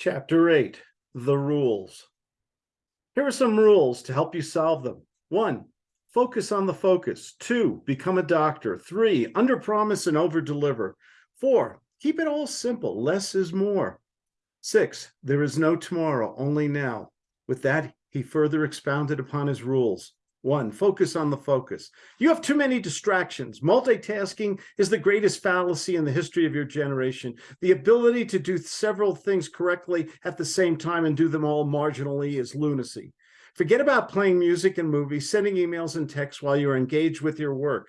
Chapter 8 The Rules. Here are some rules to help you solve them. One, focus on the focus. Two, become a doctor. Three, under promise and over deliver. Four, keep it all simple. Less is more. Six, there is no tomorrow, only now. With that, he further expounded upon his rules. One, focus on the focus. You have too many distractions. Multitasking is the greatest fallacy in the history of your generation. The ability to do several things correctly at the same time and do them all marginally is lunacy. Forget about playing music and movies, sending emails and texts while you're engaged with your work.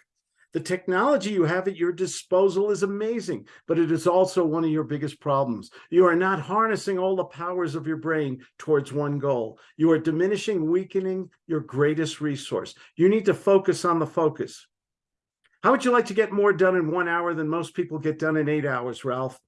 The technology you have at your disposal is amazing, but it is also one of your biggest problems. You are not harnessing all the powers of your brain towards one goal. You are diminishing, weakening your greatest resource. You need to focus on the focus. How would you like to get more done in one hour than most people get done in eight hours, Ralph?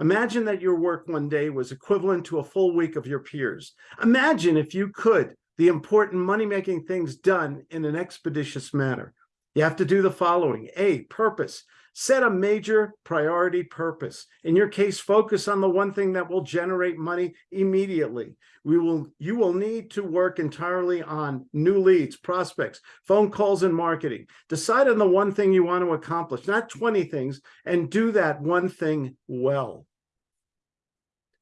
Imagine that your work one day was equivalent to a full week of your peers. Imagine if you could the important money-making things done in an expeditious manner. You have to do the following. A, purpose. Set a major priority purpose. In your case, focus on the one thing that will generate money immediately. We will, you will need to work entirely on new leads, prospects, phone calls, and marketing. Decide on the one thing you want to accomplish, not 20 things, and do that one thing well.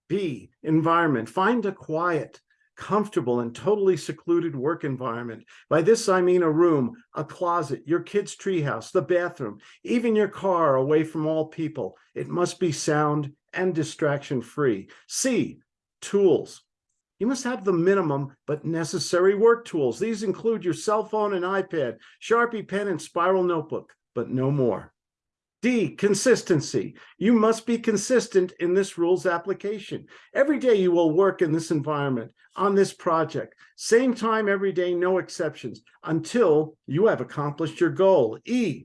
B, environment. Find a quiet, comfortable and totally secluded work environment. By this, I mean a room, a closet, your kid's treehouse, the bathroom, even your car away from all people. It must be sound and distraction free. C, tools. You must have the minimum but necessary work tools. These include your cell phone and iPad, Sharpie pen and spiral notebook, but no more. D, consistency. You must be consistent in this rules application. Every day you will work in this environment, on this project. Same time every day, no exceptions, until you have accomplished your goal. E,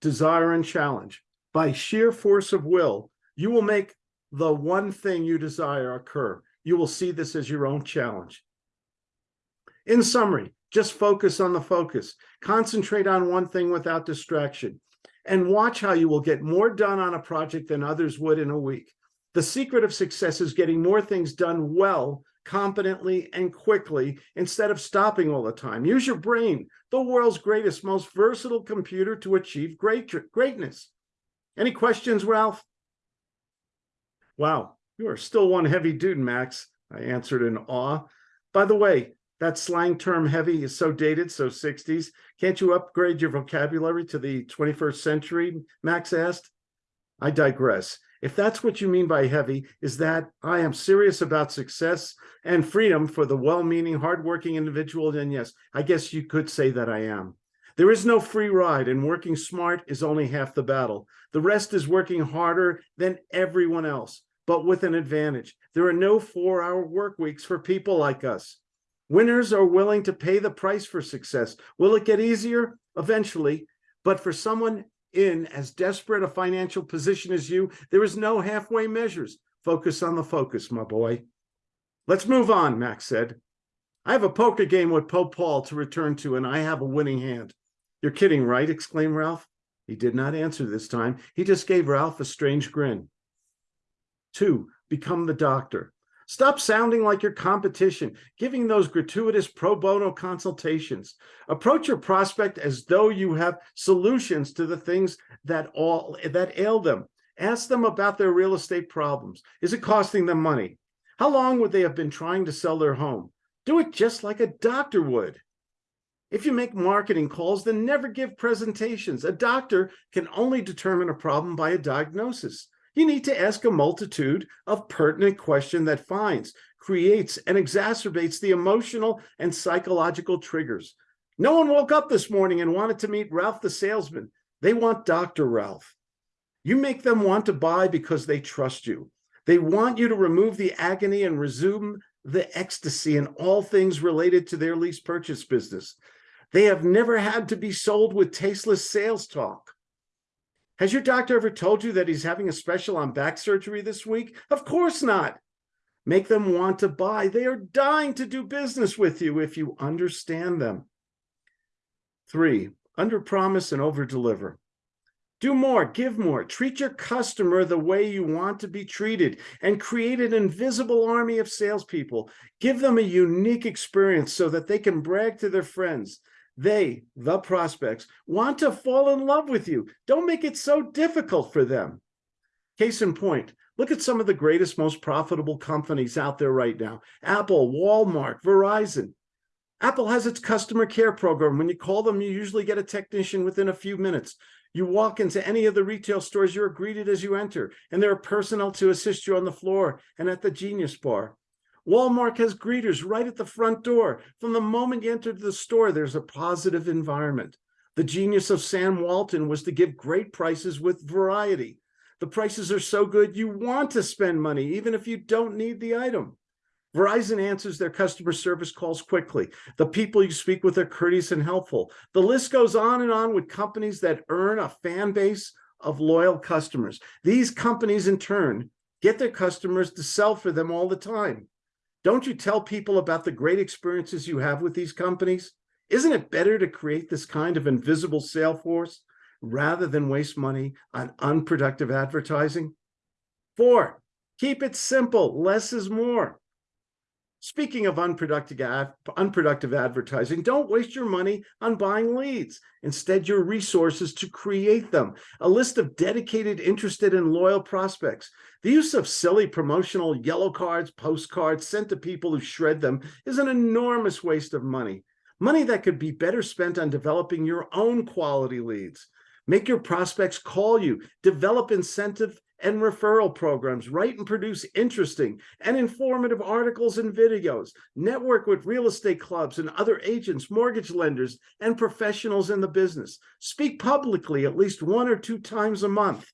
desire and challenge. By sheer force of will, you will make the one thing you desire occur. You will see this as your own challenge. In summary, just focus on the focus. Concentrate on one thing without distraction and watch how you will get more done on a project than others would in a week. The secret of success is getting more things done well, competently, and quickly instead of stopping all the time. Use your brain, the world's greatest, most versatile computer to achieve great greatness. Any questions, Ralph? Wow, you are still one heavy dude, Max, I answered in awe. By the way, that slang term heavy is so dated, so 60s. Can't you upgrade your vocabulary to the 21st century? Max asked. I digress. If that's what you mean by heavy, is that I am serious about success and freedom for the well-meaning, hardworking individual, then yes, I guess you could say that I am. There is no free ride and working smart is only half the battle. The rest is working harder than everyone else, but with an advantage. There are no four-hour work weeks for people like us. Winners are willing to pay the price for success. Will it get easier? Eventually. But for someone in as desperate a financial position as you, there is no halfway measures. Focus on the focus, my boy. Let's move on, Max said. I have a poker game with Pope Paul to return to, and I have a winning hand. You're kidding, right? exclaimed Ralph. He did not answer this time. He just gave Ralph a strange grin. Two, become the doctor. Stop sounding like your competition, giving those gratuitous pro bono consultations. Approach your prospect as though you have solutions to the things that all that ail them. Ask them about their real estate problems. Is it costing them money? How long would they have been trying to sell their home? Do it just like a doctor would. If you make marketing calls, then never give presentations. A doctor can only determine a problem by a diagnosis. You need to ask a multitude of pertinent questions that finds, creates, and exacerbates the emotional and psychological triggers. No one woke up this morning and wanted to meet Ralph the salesman. They want Dr. Ralph. You make them want to buy because they trust you. They want you to remove the agony and resume the ecstasy in all things related to their lease purchase business. They have never had to be sold with tasteless sales talk. Has your doctor ever told you that he's having a special on back surgery this week? Of course not. Make them want to buy. They are dying to do business with you if you understand them. Three, under promise and over deliver. Do more, give more, treat your customer the way you want to be treated, and create an invisible army of salespeople. Give them a unique experience so that they can brag to their friends. They, the prospects, want to fall in love with you. Don't make it so difficult for them. Case in point, look at some of the greatest, most profitable companies out there right now. Apple, Walmart, Verizon. Apple has its customer care program. When you call them, you usually get a technician within a few minutes. You walk into any of the retail stores, you're greeted as you enter, and there are personnel to assist you on the floor and at the Genius Bar. Walmart has greeters right at the front door. From the moment you enter the store, there's a positive environment. The genius of Sam Walton was to give great prices with variety. The prices are so good, you want to spend money, even if you don't need the item. Verizon answers their customer service calls quickly. The people you speak with are courteous and helpful. The list goes on and on with companies that earn a fan base of loyal customers. These companies, in turn, get their customers to sell for them all the time. Don't you tell people about the great experiences you have with these companies? Isn't it better to create this kind of invisible sale force rather than waste money on unproductive advertising? Four, keep it simple. Less is more. Speaking of unproductive, unproductive advertising, don't waste your money on buying leads. Instead, your resources to create them. A list of dedicated, interested, and loyal prospects. The use of silly promotional yellow cards, postcards sent to people who shred them is an enormous waste of money. Money that could be better spent on developing your own quality leads. Make your prospects call you, develop incentive and referral programs, write and produce interesting and informative articles and videos, network with real estate clubs and other agents, mortgage lenders, and professionals in the business. Speak publicly at least one or two times a month.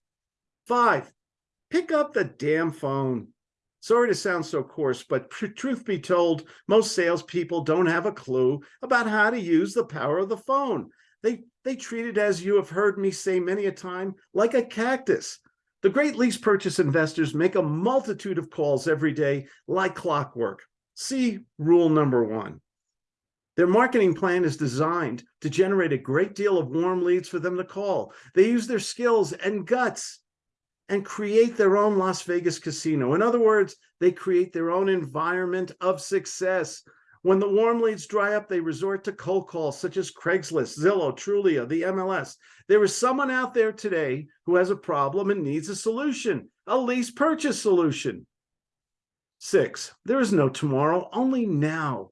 Five, pick up the damn phone. Sorry to sound so coarse, but truth be told, most salespeople don't have a clue about how to use the power of the phone. They, they treat it, as you have heard me say many a time, like a cactus. The great lease purchase investors make a multitude of calls every day like clockwork. See rule number one. Their marketing plan is designed to generate a great deal of warm leads for them to call. They use their skills and guts and create their own Las Vegas casino. In other words, they create their own environment of success. When the warm leads dry up, they resort to cold calls such as Craigslist, Zillow, Trulia, the MLS. There is someone out there today who has a problem and needs a solution, a lease purchase solution. Six, there is no tomorrow, only now.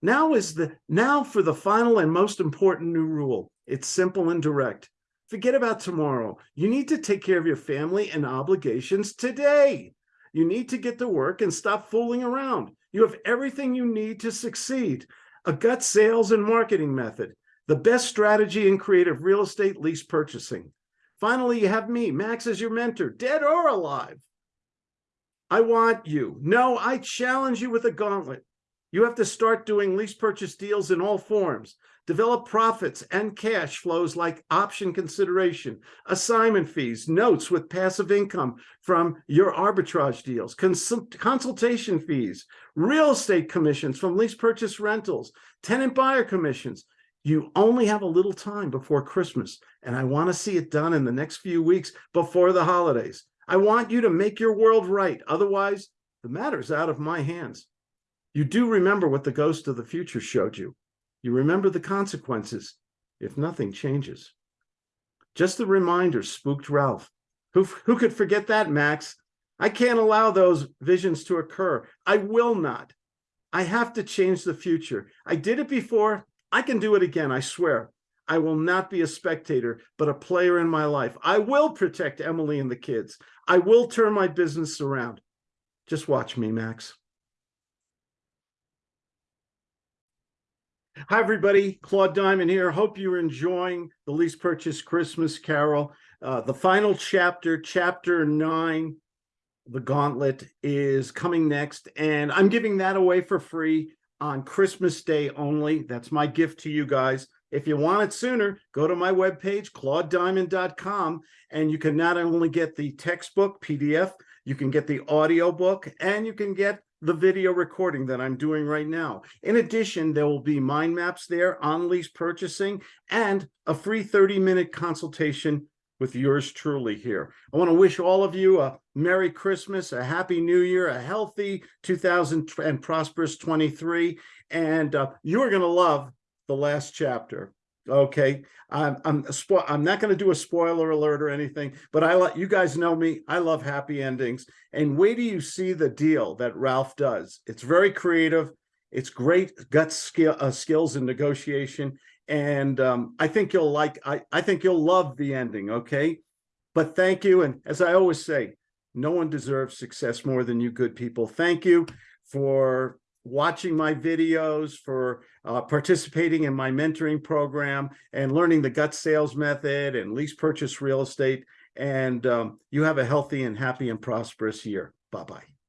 Now is the now for the final and most important new rule. It's simple and direct. Forget about tomorrow. You need to take care of your family and obligations today. You need to get to work and stop fooling around. You have everything you need to succeed. A gut sales and marketing method, the best strategy in creative real estate lease purchasing. Finally, you have me, Max, as your mentor, dead or alive. I want you. No, I challenge you with a gauntlet. You have to start doing lease purchase deals in all forms. Develop profits and cash flows like option consideration, assignment fees, notes with passive income from your arbitrage deals, consultation fees, real estate commissions from lease purchase rentals, tenant buyer commissions. You only have a little time before Christmas, and I want to see it done in the next few weeks before the holidays. I want you to make your world right. Otherwise, the matter's out of my hands. You do remember what the ghost of the future showed you. You remember the consequences if nothing changes. Just the reminder spooked Ralph. Who, who could forget that, Max? I can't allow those visions to occur. I will not. I have to change the future. I did it before. I can do it again, I swear. I will not be a spectator, but a player in my life. I will protect Emily and the kids. I will turn my business around. Just watch me, Max. Hi, everybody. Claude Diamond here. Hope you're enjoying the Lease Purchase Christmas Carol. Uh, the final chapter, chapter nine, the gauntlet is coming next, and I'm giving that away for free on Christmas Day only. That's my gift to you guys. If you want it sooner, go to my webpage, claudediamond.com, and you can not only get the textbook PDF, you can get the audio book, and you can get the video recording that I'm doing right now. In addition, there will be mind maps there on lease purchasing and a free 30 minute consultation with yours truly here. I want to wish all of you a Merry Christmas, a Happy New Year, a healthy 2000 and prosperous 23. And uh, you're going to love the last chapter. Okay, I'm I'm I'm not going to do a spoiler alert or anything, but I let you guys know me. I love happy endings. And wait do you see the deal that Ralph does. It's very creative. It's great gut skill uh, skills in negotiation, and um, I think you'll like. I I think you'll love the ending. Okay, but thank you. And as I always say, no one deserves success more than you good people. Thank you for watching my videos, for uh, participating in my mentoring program and learning the gut sales method and lease purchase real estate. And um, you have a healthy and happy and prosperous year. Bye-bye.